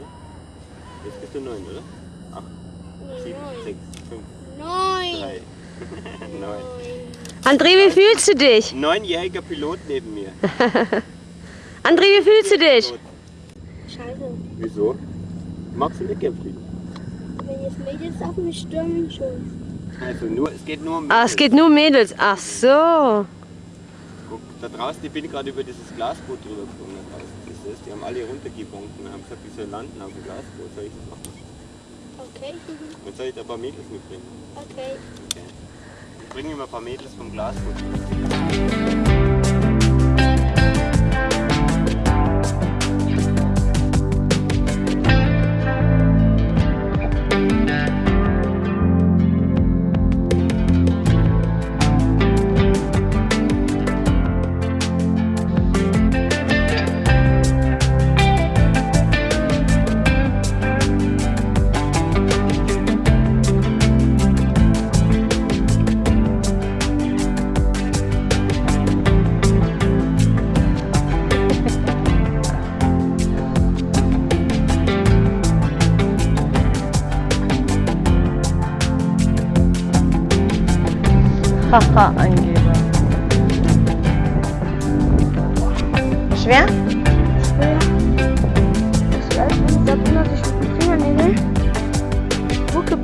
bist 14 in 5 Jahren, oder? Jetzt bist du 9, oder? 8, 7, 6, 5, Neun. 3, 9. André, wie fühlst du dich? Neunjähriger Pilot neben mir. André, wie fühlst du dich? Scheiße. Wieso? Magst du nicht gern fliegen? Wenn jetzt Mädels auf mich stürmen, schon. Also nur, es geht nur um Ah, es geht nur um Mädels. Ach so. Guck, da draußen, ich bin gerade über dieses Glasboot drüber geflogen. Ist, die haben alle runtergebunken und haben gesagt, die sollen landen auf dem Glasboot. Soll ich das machen? Okay. Dann soll ich da ein paar Mädels mitbringen. Okay. Okay. Ich bringe mir ein paar Mädels vom Glasboot.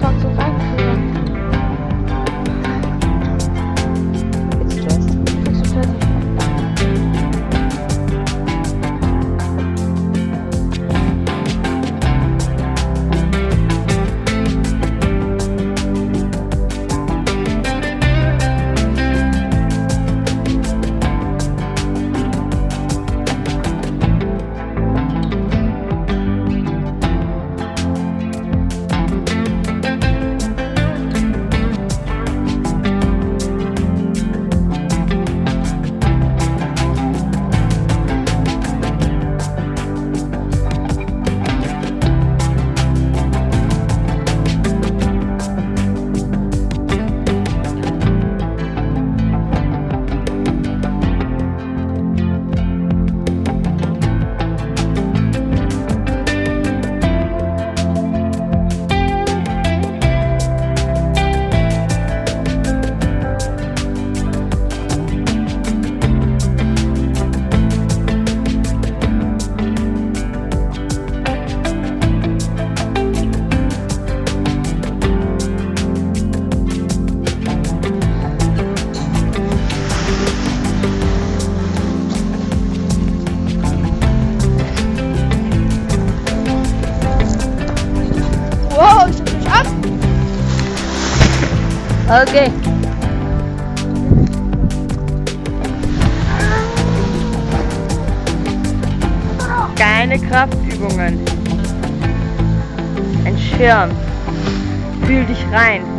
talk so fast. Okay. Keine Kraftübungen. Ein Schirm. Fühl dich rein.